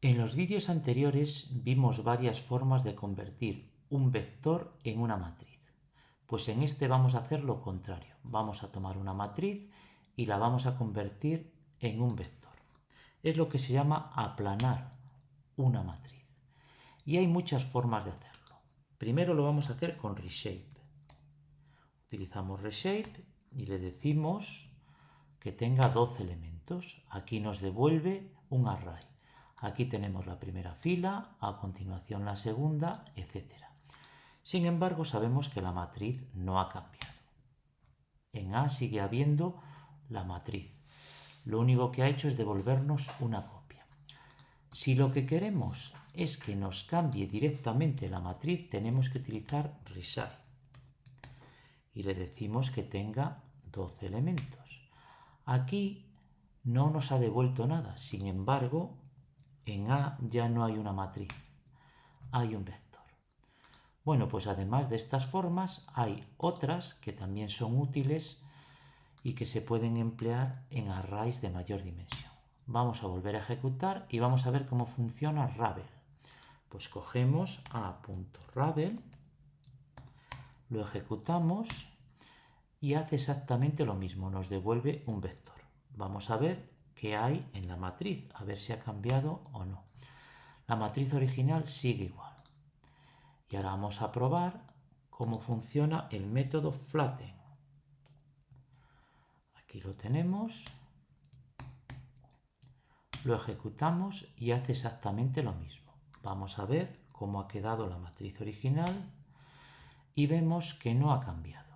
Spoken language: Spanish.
En los vídeos anteriores vimos varias formas de convertir un vector en una matriz. Pues en este vamos a hacer lo contrario. Vamos a tomar una matriz y la vamos a convertir en un vector. Es lo que se llama aplanar una matriz. Y hay muchas formas de hacerlo. Primero lo vamos a hacer con reshape. Utilizamos reshape y le decimos que tenga 12 elementos. Aquí nos devuelve un array. Aquí tenemos la primera fila, a continuación la segunda, etc. Sin embargo, sabemos que la matriz no ha cambiado. En A sigue habiendo la matriz. Lo único que ha hecho es devolvernos una copia. Si lo que queremos en A ya no hay una matriz. Hay un vector. Bueno, pues además de estas formas, hay otras que también son útiles y que se pueden emplear en arrays de mayor dimensión. Vamos a volver a ejecutar y vamos a ver cómo funciona Ravel. Pues cogemos a.ravel, lo ejecutamos y hace exactamente lo mismo, nos devuelve un vector. Vamos a ver qué hay en la matriz, a ver si ha cambiado o no. La matriz original sigue igual. Y ahora vamos a probar cómo funciona el método flatten. Aquí lo tenemos. Lo ejecutamos y hace exactamente lo mismo. Vamos a ver cómo ha quedado la matriz original y vemos que no ha cambiado.